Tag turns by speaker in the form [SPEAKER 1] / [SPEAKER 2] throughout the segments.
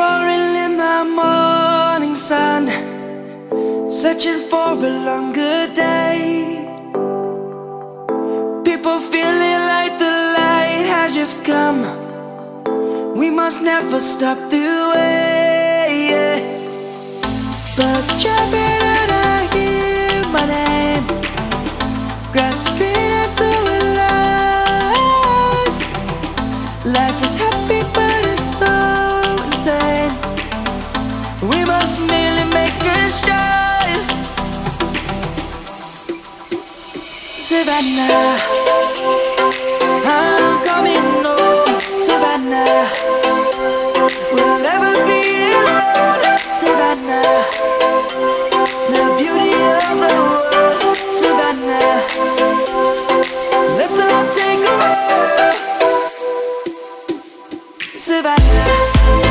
[SPEAKER 1] roaring in the morning sun Searching for a longer day People feeling like the light has just come We must never stop the way yeah. Birds chirping and I hear my name Grasping into a life Life is happy We must merely make a start. Savannah, I'm coming home. Savannah, we'll never be alone. Savannah, the beauty of the world. Savannah, let's all take a walk. Savannah.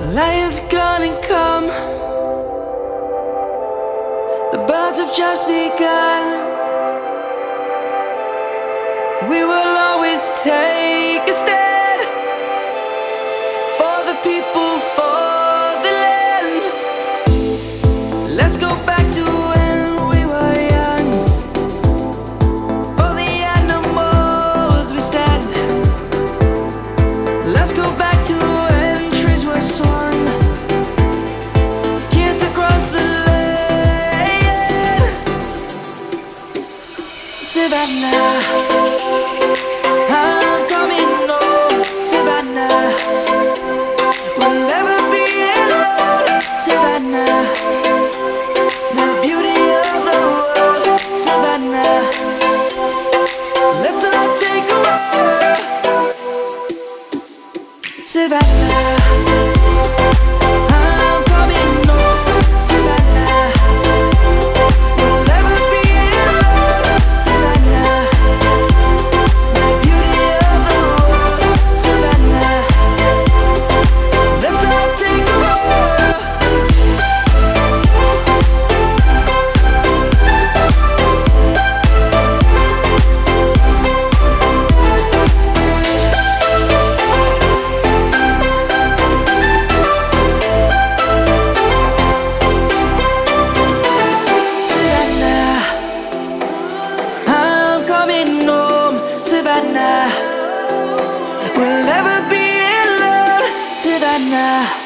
[SPEAKER 1] Lions gone and come The birds have just begun We will always take a step. Savannah, I'm coming home, Savannah. We'll never be alone, Savannah. The beauty of the world, Savannah. Let's all take a ride. Savannah. Savannah. We'll never be in love, Savannah.